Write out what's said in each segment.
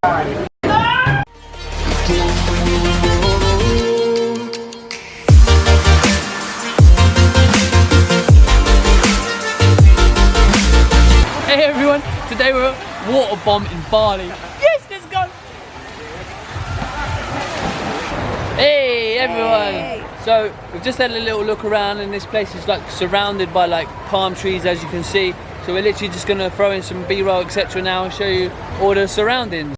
Hey everyone, today we're at Waterbom in Bali. Yes, let's go! Hey everyone! So we've just had a little look around and this place is like surrounded by like palm trees as you can see. So we're literally just gonna throw in some B-roll etc now and show you all the surroundings.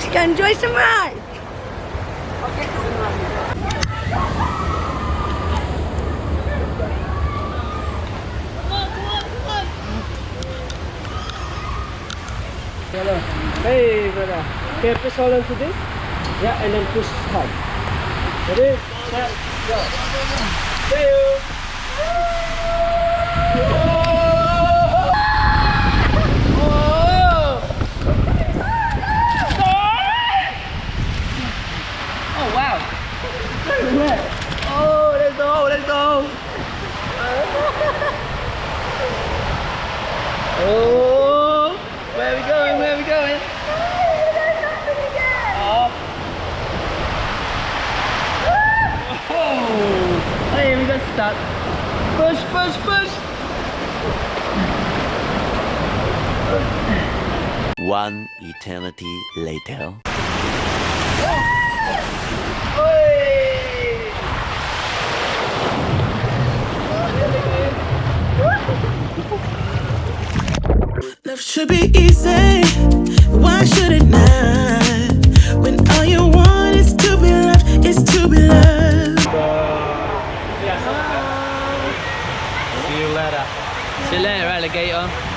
Let's go enjoy some rides. Hey, brother. Can press hold on to this? Yeah, and then push hard. Ready? Set, go. See you. Oh wow! Oh, let's go, let's go. Oh, where we going? Where we going? Up. Oh, hey, we got stuck. Push, push, push. One eternity later. Hey. Love should be easy. Why should it not? When all you want is to be loved, is to be loved. See you later, alligator.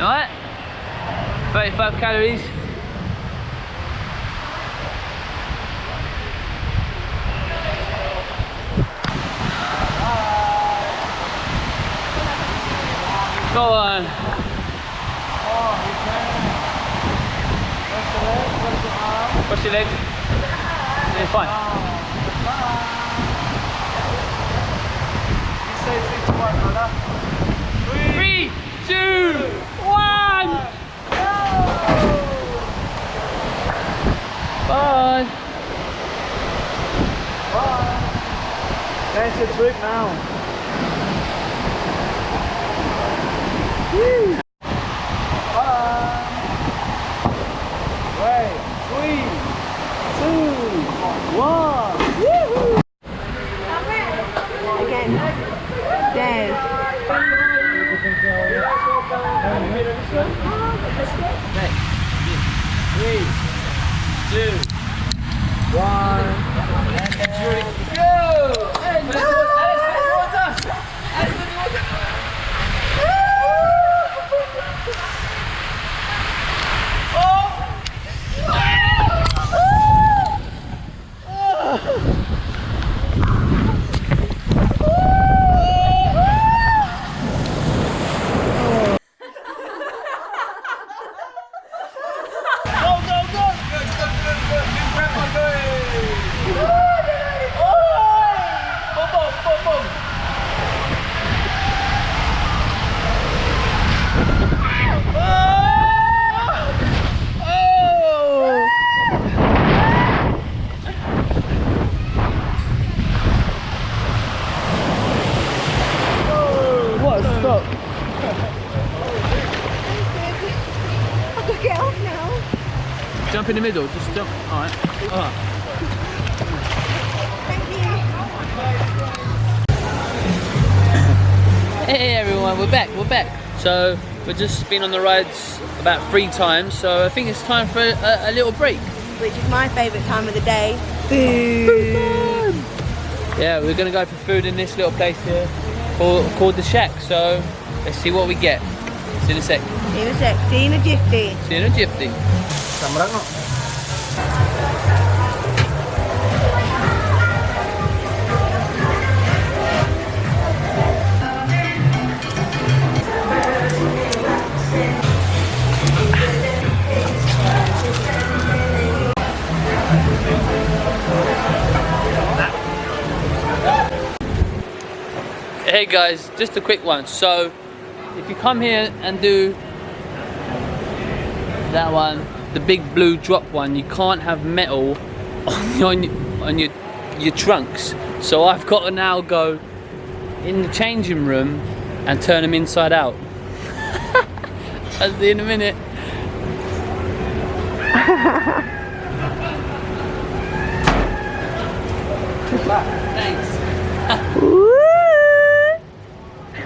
Alright? 35 calories. Go on. Push your legs. Yeah, fine. Three, two, one. Bye. Bye. That's the trick now. Wait, three, two, one. Again. Dave. Three, two, one. And jury, go! And Alice, water! Alice, water! Go, go, go! Good, good, good, good. Big breath on, go! jump in the middle. Just jump. All right. All right. Hey everyone, we're back. We're back. So we've just been on the rides about three times. So I think it's time for a, a little break. Which is my favourite time of the day. Food. Yeah, we're gonna go for food in this little place here called, called the Shack. So let's see what we get. See you in a sec. See you in a sec. See you in a jiffy. See you in a gypsy. Guys, just a quick one. So, if you come here and do that one, the big blue drop one, you can't have metal on your, on your, your, trunks. So I've got to now go in the changing room and turn them inside out. I'll see you in a minute. Thanks.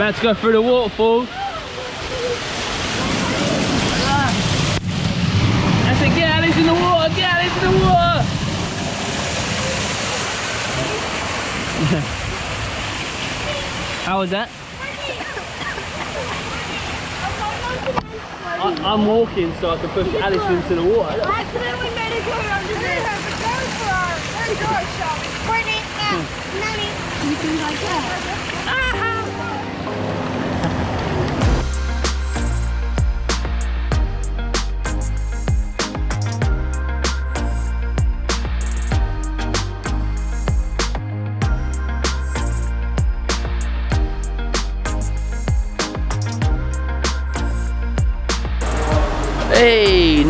about to go through the waterfall. I said, get Alice in the water, get Alice in the water. How was that? I, I'm walking so I can push Alice into the water.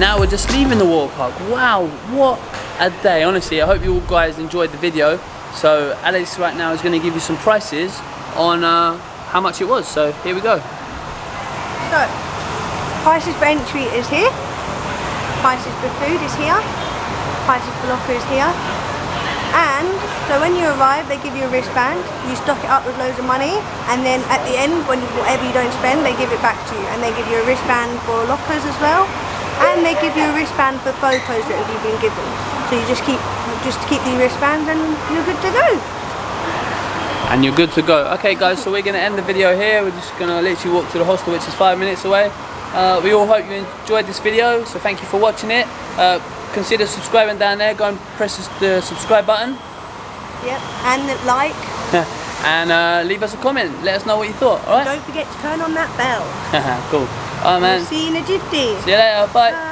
Now we're just leaving the water park. Wow, what a day. Honestly, I hope you all guys enjoyed the video. So Alex right now is going to give you some prices on uh, how much it was. So here we go. So, prices for entry is here. Prices for food is here. Prices for locker is here. And so when you arrive, they give you a wristband. You stock it up with loads of money, and then at the end, when whatever you don't spend, they give it back to you. And they give you a wristband for lockers as well, and they give you a wristband for photos that you've been given. So you just keep just keep the wristbands, and you're good to go. And you're good to go. Okay guys, so we're going to end the video here. We're just going to literally walk to the hostel, which is five minutes away. Uh, we all hope you enjoyed this video, so thank you for watching it. Uh, consider subscribing down there. Go and press the subscribe button. Yep. And like. and uh, leave us a comment. Let us know what you thought, alright? Don't forget to turn on that bell. cool. Alright man. See you in a jiffy. See you later. Bye. Bye.